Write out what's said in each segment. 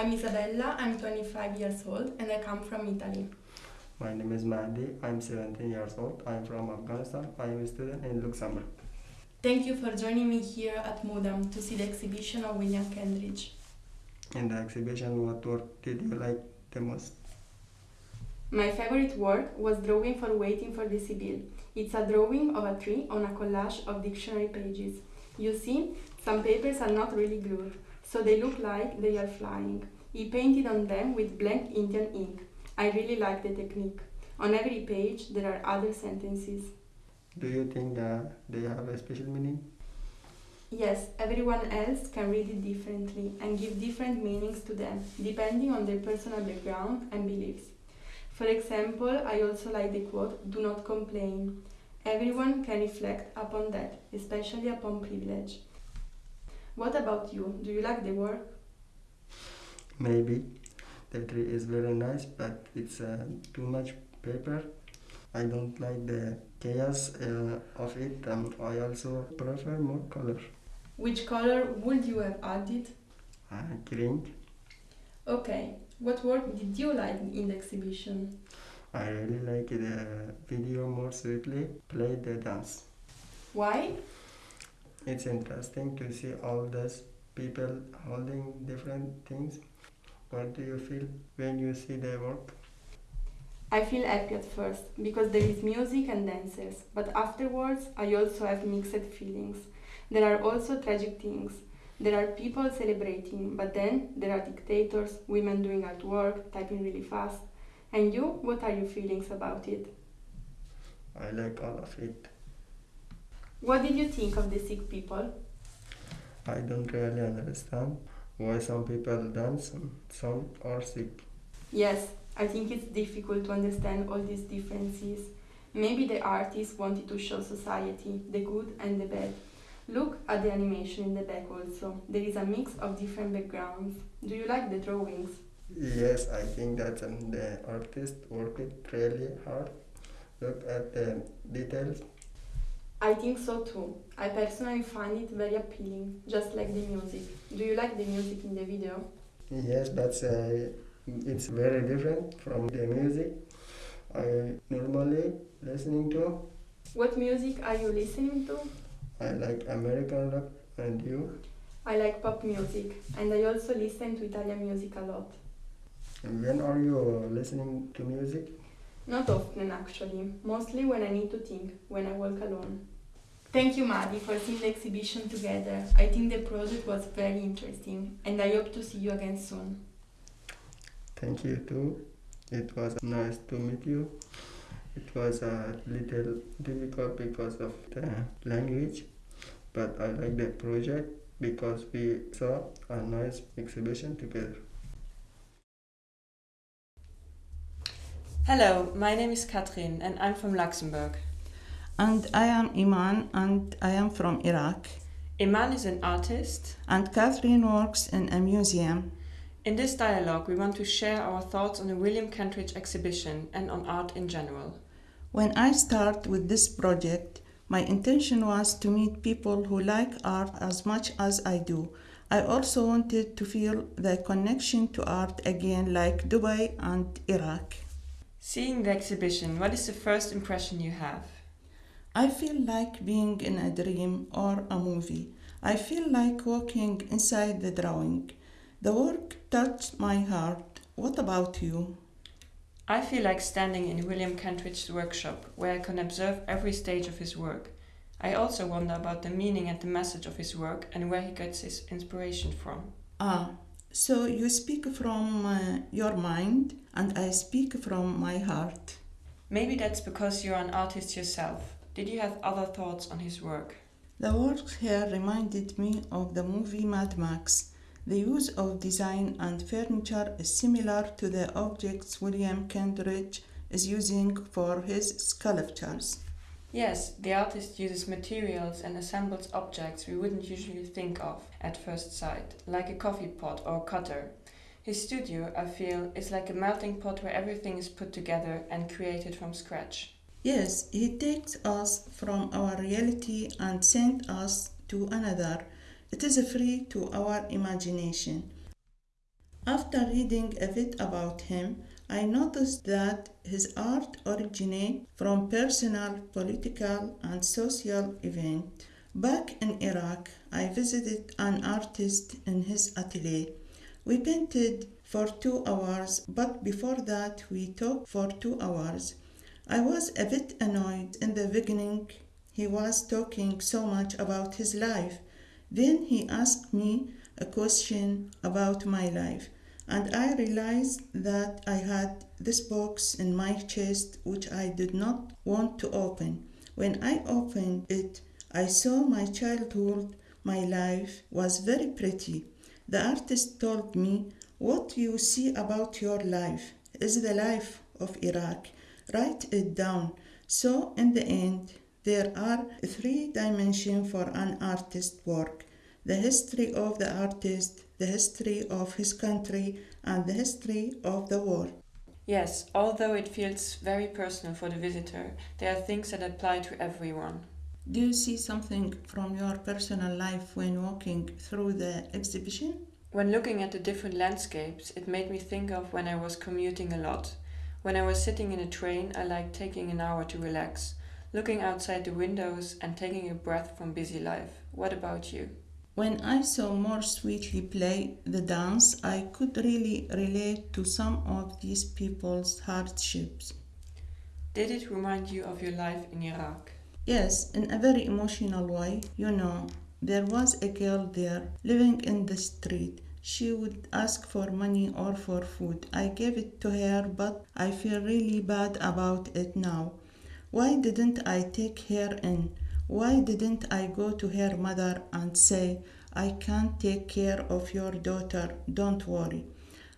I'm Isabella, I'm 25 years old and I come from Italy. My name is Mahdi. I'm 17 years old. I'm from Afghanistan. I am a student in Luxembourg. Thank you for joining me here at Mudam to see the exhibition of William Kentridge. In the exhibition, what work did you like the most? My favorite work was Drawing for Waiting for the Sibyl. It's a drawing of a tree on a collage of dictionary pages. You see, some papers are not really glued, so they look like they are flying. He painted on them with blank Indian ink. I really like the technique. On every page there are other sentences. Do you think that they have a special meaning? Yes, everyone else can read it differently and give different meanings to them, depending on their personal background and beliefs. For example, I also like the quote, do not complain. Everyone can reflect upon that, especially upon privilege. What about you? Do you like the work? Maybe. The tree is very nice, but it's uh, too much paper. I don't like the chaos uh, of it. Um, I also prefer more color. Which color would you have added? Uh, green. Okay, what work did you like in the exhibition? I really like the video more sweetly play the dance. Why? It's interesting to see all those people holding different things. What do you feel when you see their work? I feel happy at first because there is music and dancers, but afterwards I also have mixed feelings. There are also tragic things. There are people celebrating, but then there are dictators, women doing at work, typing really fast. And you, what are your feelings about it? I like all of it. What did you think of the sick people? I don't really understand why some people dance and some are sick. Yes, I think it's difficult to understand all these differences. Maybe the artist wanted to show society, the good and the bad. Look at the animation in the back also. There is a mix of different backgrounds. Do you like the drawings? Yes, I think that um, the artist worked really hard. Look at the details. I think so too. I personally find it very appealing, just like the music. Do you like the music in the video? Yes, but uh, it's very different from the music I normally listening to. What music are you listening to? I like American rock and you. I like pop music and I also listen to Italian music a lot. And when are you listening to music? Not often actually, mostly when I need to think, when I walk alone. Thank you Mahdi for seeing the exhibition together. I think the project was very interesting and I hope to see you again soon. Thank you too. It was nice to meet you. It was a little difficult because of the language, but I like the project because we saw a nice exhibition together. Hello, my name is Katrin and I'm from Luxembourg. And I am Iman and I am from Iraq. Iman is an artist. And Catherine works in a museum. In this dialogue, we want to share our thoughts on the William Kentridge exhibition and on art in general. When I start with this project, my intention was to meet people who like art as much as I do. I also wanted to feel the connection to art again, like Dubai and Iraq. Seeing the exhibition, what is the first impression you have? I feel like being in a dream or a movie. I feel like walking inside the drawing. The work touched my heart. What about you? I feel like standing in William Kentridge's workshop, where I can observe every stage of his work. I also wonder about the meaning and the message of his work and where he gets his inspiration from. Ah, so you speak from uh, your mind and I speak from my heart. Maybe that's because you're an artist yourself. Did you have other thoughts on his work? The work here reminded me of the movie Mad Max. The use of design and furniture is similar to the objects William Kentridge is using for his sculptures. Yes, the artist uses materials and assembles objects we wouldn't usually think of at first sight, like a coffee pot or a cutter. His studio, I feel, is like a melting pot where everything is put together and created from scratch. Yes, he takes us from our reality and sends us to another it is free to our imagination. After reading a bit about him, I noticed that his art originates from personal, political, and social events. Back in Iraq, I visited an artist in his atelier. We painted for two hours, but before that, we talked for two hours. I was a bit annoyed in the beginning. He was talking so much about his life. Then he asked me a question about my life and I realized that I had this box in my chest which I did not want to open. When I opened it, I saw my childhood, my life was very pretty. The artist told me, What you see about your life is the life of Iraq. Write it down. So, in the end, there are three dimensions for an artist's work the history of the artist, the history of his country, and the history of the war. Yes, although it feels very personal for the visitor, there are things that apply to everyone. Do you see something from your personal life when walking through the exhibition? When looking at the different landscapes, it made me think of when I was commuting a lot. When I was sitting in a train, I liked taking an hour to relax, looking outside the windows and taking a breath from busy life. What about you? When I saw more sweetly play the dance, I could really relate to some of these people's hardships. Did it remind you of your life in Iraq? Yes, in a very emotional way. You know, there was a girl there living in the street. She would ask for money or for food. I gave it to her, but I feel really bad about it now. Why didn't I take her in? Why didn't I go to her mother and say, I can't take care of your daughter, don't worry?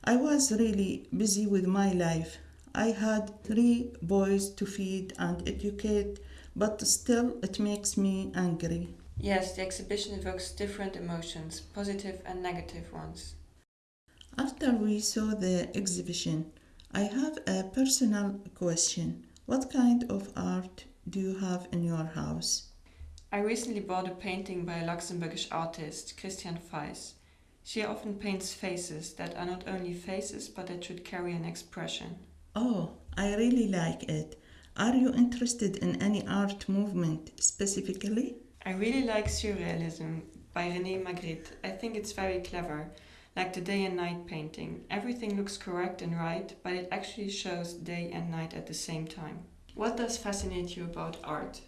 I was really busy with my life. I had three boys to feed and educate, but still it makes me angry. Yes, the exhibition evokes different emotions, positive and negative ones. After we saw the exhibition, I have a personal question. What kind of art do you have in your house? I recently bought a painting by a Luxembourgish artist, Christian Feiss. She often paints faces that are not only faces but that should carry an expression. Oh, I really like it. Are you interested in any art movement specifically? I really like Surrealism by René Magritte. I think it's very clever, like the day and night painting. Everything looks correct and right, but it actually shows day and night at the same time. What does fascinate you about art?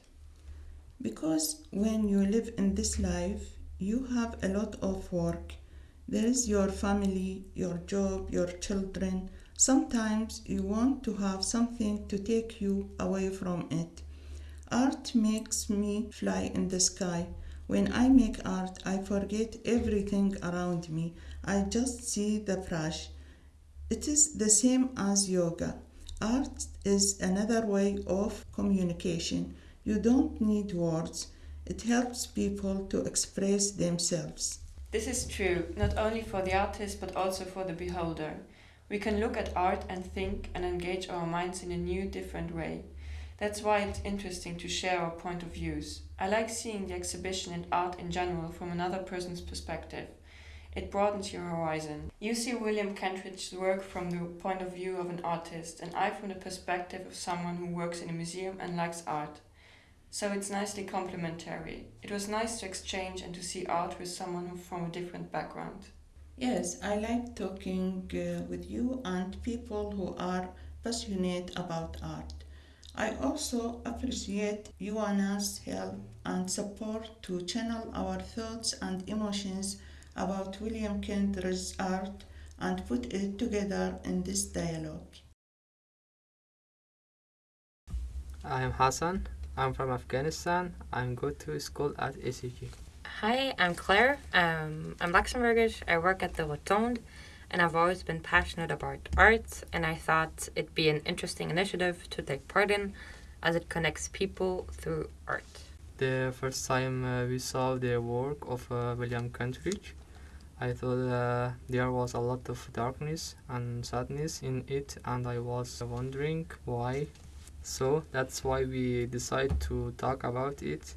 Because when you live in this life, you have a lot of work. There is your family, your job, your children. Sometimes you want to have something to take you away from it. Art makes me fly in the sky. When I make art, I forget everything around me. I just see the brush. It is the same as yoga. Art is another way of communication. You don't need words. It helps people to express themselves. This is true, not only for the artist but also for the beholder. We can look at art and think and engage our minds in a new, different way. That's why it's interesting to share our point of views. I like seeing the exhibition and art in general from another person's perspective. It broadens your horizon. You see William Kentridge's work from the point of view of an artist, and I from the perspective of someone who works in a museum and likes art so it's nicely complementary. It was nice to exchange and to see art with someone from a different background. Yes, I like talking uh, with you and people who are passionate about art. I also appreciate Ioana's help and support to channel our thoughts and emotions about William Kentridge's art and put it together in this dialogue. I am Hassan. I'm from Afghanistan. I'm go to school at ACG. Hi, I'm Claire. Um, I'm Luxembourgish. I work at the Rotonde, and I've always been passionate about art. And I thought it'd be an interesting initiative to take part in, as it connects people through art. The first time uh, we saw the work of uh, William Kentridge, I thought uh, there was a lot of darkness and sadness in it, and I was wondering why so that's why we decided to talk about it.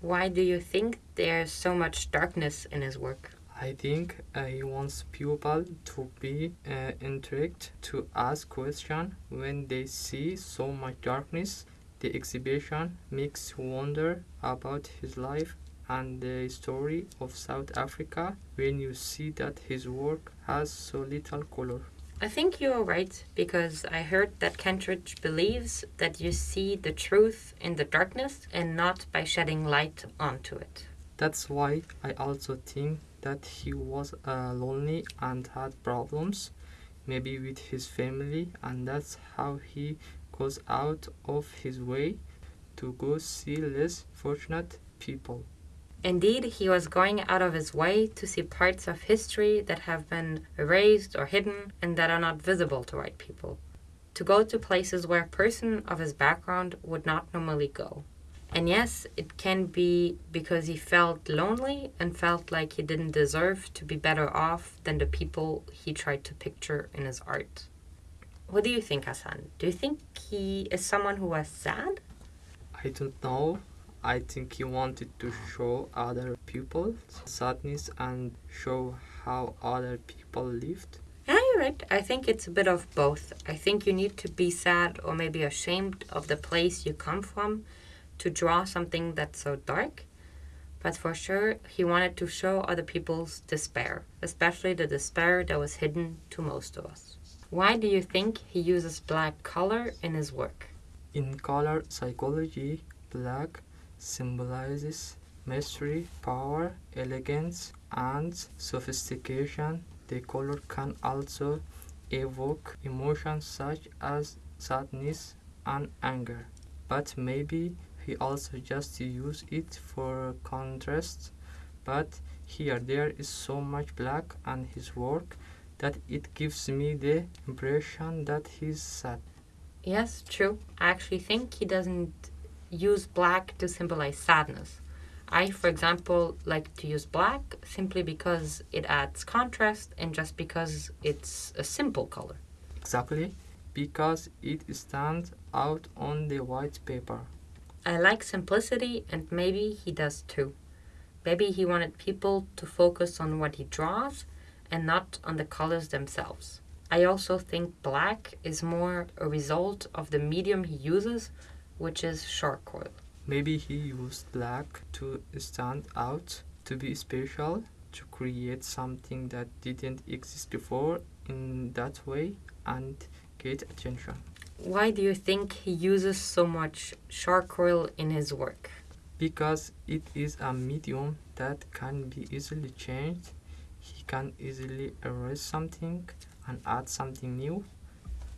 Why do you think there's so much darkness in his work? I think uh, he wants people to be uh, intrigued to ask questions when they see so much darkness. The exhibition makes wonder about his life and the story of South Africa when you see that his work has so little color. I think you are right because I heard that Kentridge believes that you see the truth in the darkness and not by shedding light onto it. That's why I also think that he was uh, lonely and had problems, maybe with his family, and that's how he goes out of his way to go see less fortunate people. Indeed, he was going out of his way to see parts of history that have been erased or hidden and that are not visible to white people. To go to places where a person of his background would not normally go. And yes, it can be because he felt lonely and felt like he didn't deserve to be better off than the people he tried to picture in his art. What do you think, Hassan? Do you think he is someone who was sad? I don't know. I think he wanted to show other people sadness and show how other people lived. Yeah, you're right. I think it's a bit of both. I think you need to be sad or maybe ashamed of the place you come from to draw something that's so dark. But for sure, he wanted to show other people's despair, especially the despair that was hidden to most of us. Why do you think he uses black color in his work? In color psychology, black symbolizes mystery, power, elegance, and sophistication. The color can also evoke emotions such as sadness and anger. But maybe he also just use it for contrast. But here there is so much black on his work that it gives me the impression that he's sad. Yes, true. I actually think he doesn't use black to symbolize sadness. I, for example, like to use black simply because it adds contrast and just because it's a simple color. Exactly, because it stands out on the white paper. I like simplicity and maybe he does too. Maybe he wanted people to focus on what he draws and not on the colors themselves. I also think black is more a result of the medium he uses, which is charcoal. Maybe he used black to stand out, to be special, to create something that didn't exist before in that way and get attention. Why do you think he uses so much charcoal in his work? Because it is a medium that can be easily changed. He can easily erase something and add something new.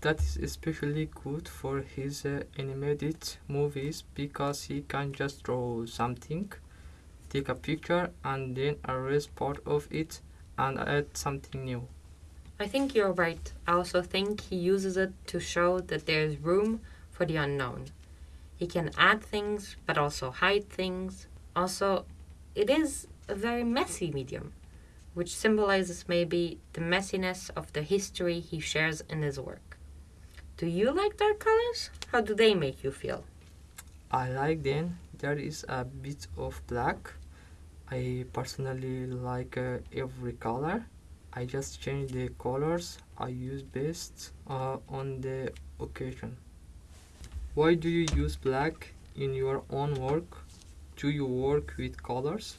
That is especially good for his uh, animated movies because he can just draw something, take a picture, and then erase part of it and add something new. I think you're right. I also think he uses it to show that there's room for the unknown. He can add things but also hide things. Also, it is a very messy medium, which symbolizes maybe the messiness of the history he shares in his work. Do you like dark colors? How do they make you feel? I like them. There is a bit of black. I personally like uh, every color. I just change the colors I use based uh, on the occasion. Why do you use black in your own work? Do you work with colors?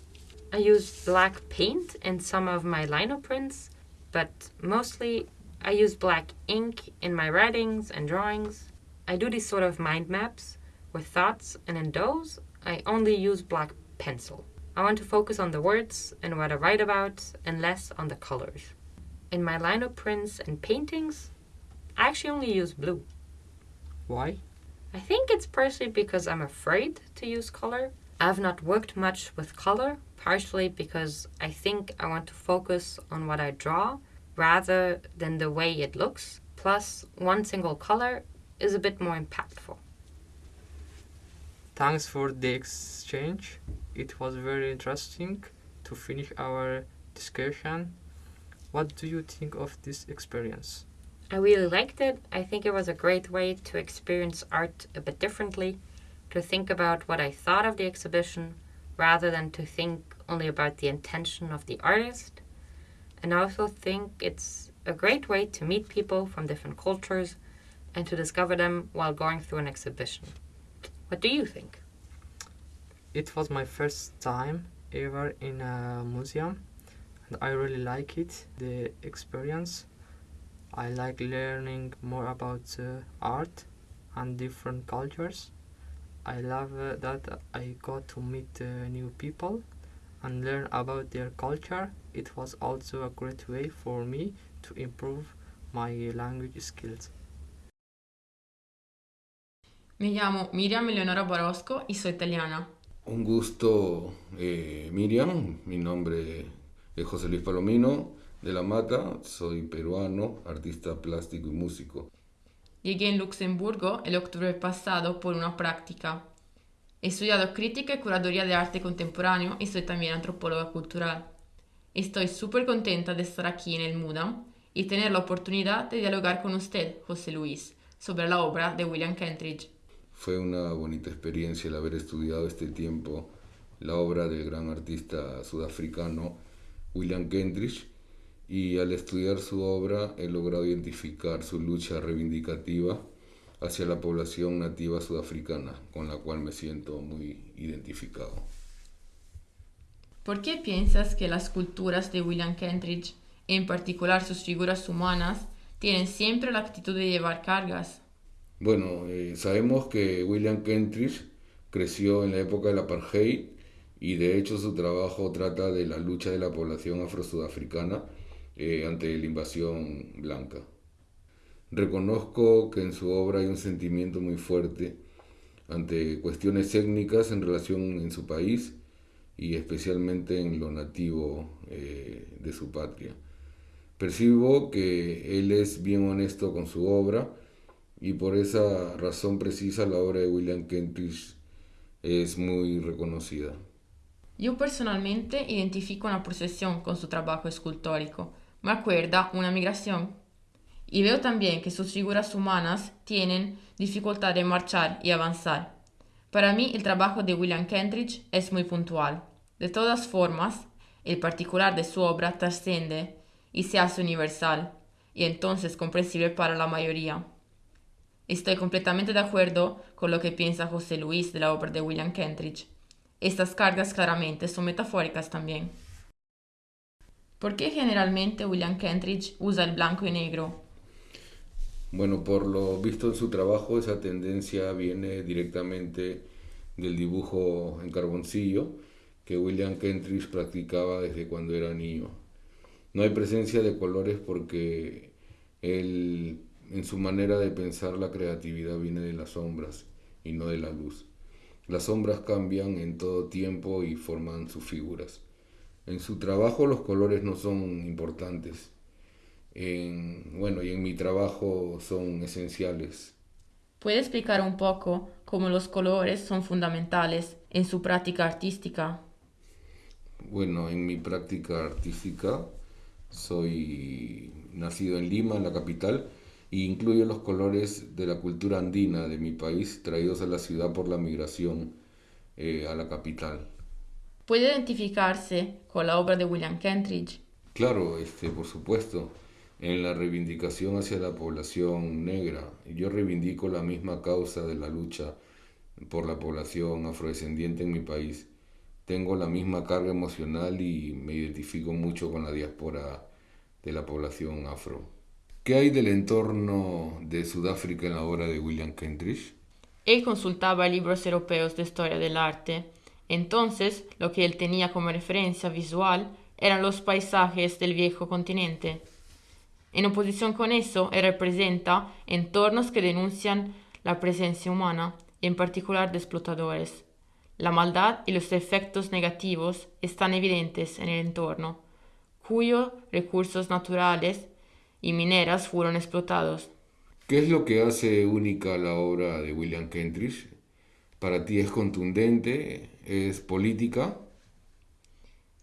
I use black paint in some of my lino prints, but mostly I use black ink in my writings and drawings. I do these sort of mind maps with thoughts, and in those, I only use black pencil. I want to focus on the words and what I write about and less on the colors. In my lino prints and paintings, I actually only use blue. Why? I think it's partially because I'm afraid to use color. I've not worked much with color, partially because I think I want to focus on what I draw rather than the way it looks. Plus, one single color is a bit more impactful. Thanks for the exchange. It was very interesting to finish our discussion. What do you think of this experience? I really liked it. I think it was a great way to experience art a bit differently, to think about what I thought of the exhibition rather than to think only about the intention of the artist. And I also think it's a great way to meet people from different cultures and to discover them while going through an exhibition. What do you think? It was my first time ever in a museum and I really like it, the experience. I like learning more about uh, art and different cultures. I love uh, that I got to meet uh, new people and learn about their culture. It was also a great way for me to improve my language skills. Mi chiamo Miriam Eleonora Barosco y soy italiana. Un gusto, eh, Miriam. Mi nombre es José Luis Palomino de la Mata. Soy peruano, artista plástico y músico. Llegué en Luxemburgo el octubre pasado por una práctica. He estudiado crítica y curaduría de arte contemporáneo y soy también antropóloga cultural. Estoy súper contenta de estar aquí en el MUDA y tener la oportunidad de dialogar con usted, José Luis, sobre la obra de William Kentridge. Fue una bonita experiencia el haber estudiado este tiempo la obra del gran artista sudafricano William Kentridge y al estudiar su obra he logrado identificar su lucha reivindicativa hacia la población nativa sudafricana, con la cual me siento muy identificado. ¿Por qué piensas que las culturas de William Kentridge, en particular sus figuras humanas, tienen siempre la actitud de llevar cargas? Bueno, eh, sabemos que William Kentridge creció en la época del apartheid y de hecho su trabajo trata de la lucha de la población afro-sudafricana eh, ante la invasión blanca. Reconozco que en su obra hay un sentimiento muy fuerte ante cuestiones étnicas en relación en su país y especialmente en lo nativo eh, de su patria. Percibo que él es bien honesto con su obra y por esa razón precisa la obra de William Kentridge es muy reconocida. Yo personalmente identifico una procesión con su trabajo escultórico. Me acuerda una migración. Y veo también que sus figuras humanas tienen dificultad de marchar y avanzar. Para mí el trabajo de William Kentridge es muy puntual. De todas formas, el particular de su obra trasciende y se hace universal, y entonces comprensible para la mayoría. Estoy completamente de acuerdo con lo que piensa José Luis de la obra de William Kentridge. Estas cargas claramente son metafóricas también. ¿Por qué generalmente William Kentridge usa el blanco y negro? Bueno, por lo visto en su trabajo, esa tendencia viene directamente del dibujo en carboncillo que William Kentridge practicaba desde cuando era niño. No hay presencia de colores porque él, en su manera de pensar la creatividad viene de las sombras y no de la luz. Las sombras cambian en todo tiempo y forman sus figuras. En su trabajo los colores no son importantes. En, bueno, y en mi trabajo son esenciales. ¿Puede explicar un poco cómo los colores son fundamentales en su práctica artística? Bueno, en mi práctica artística soy nacido en Lima, en la capital, e incluyo los colores de la cultura andina de mi país traídos a la ciudad por la migración eh, a la capital. ¿Puede identificarse con la obra de William Kentridge? Claro, este, por supuesto, en la reivindicación hacia la población negra. Yo reivindico la misma causa de la lucha por la población afrodescendiente en mi país. Tengo la misma carga emocional y me identifico mucho con la diáspora de la población afro. ¿Qué hay del entorno de Sudáfrica en la obra de William Kentridge? Él consultaba libros europeos de historia del arte. Entonces, lo que él tenía como referencia visual eran los paisajes del viejo continente. En oposición con eso, él representa entornos que denuncian la presencia humana, en particular de explotadores. La maldad y los efectos negativos están evidentes en el entorno, cuyos recursos naturales y mineras fueron explotados. ¿Qué es lo que hace única la obra de William Kentridge? ¿Para ti es contundente? ¿Es política?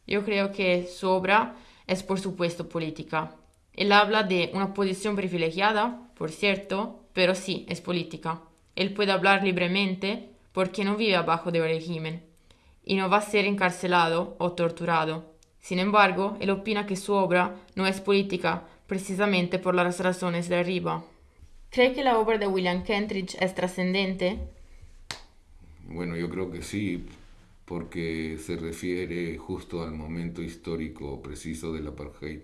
Yo creo que su obra es por supuesto política. Él habla de una posición privilegiada, por cierto, pero sí, es política. Él puede hablar libremente porque no vive abajo del régimen y no va a ser encarcelado o torturado. Sin embargo, él opina que su obra no es política precisamente por las razones de arriba. ¿Cree que la obra de William Kentridge es trascendente? Bueno, yo creo que sí, porque se refiere justo al momento histórico preciso del apartheid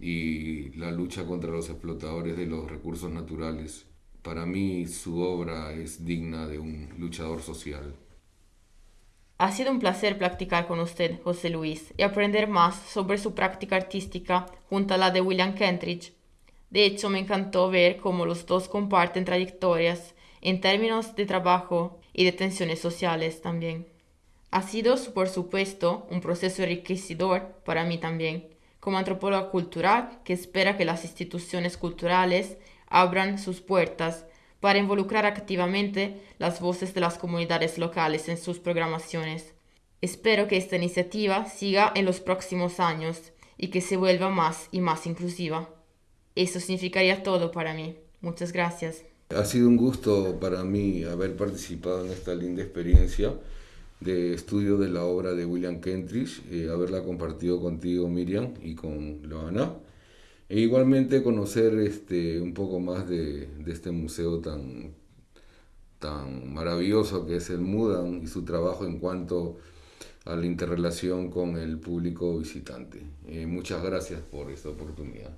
y la lucha contra los explotadores de los recursos naturales. Para mí su obra es digna de un luchador social. Ha sido un placer practicar con usted, José Luis, y aprender más sobre su práctica artística junto a la de William Kentridge. De hecho, me encantó ver cómo los dos comparten trayectorias en términos de trabajo y de tensiones sociales también. Ha sido, por supuesto, un proceso enriquecedor para mí también, como antropóloga cultural que espera que las instituciones culturales abran sus puertas para involucrar activamente las voces de las comunidades locales en sus programaciones. Espero que esta iniciativa siga en los próximos años y que se vuelva más y más inclusiva. Eso significaría todo para mí. Muchas gracias. Ha sido un gusto para mí haber participado en esta linda experiencia de estudio de la obra de William Kentridge, eh, haberla compartido contigo Miriam y con Loana. E igualmente conocer este, un poco más de, de, este museo tan, tan maravilloso que es el Mudan y su trabajo en cuanto a la interrelación con el público visitante. Eh, muchas gracias por esta oportunidad.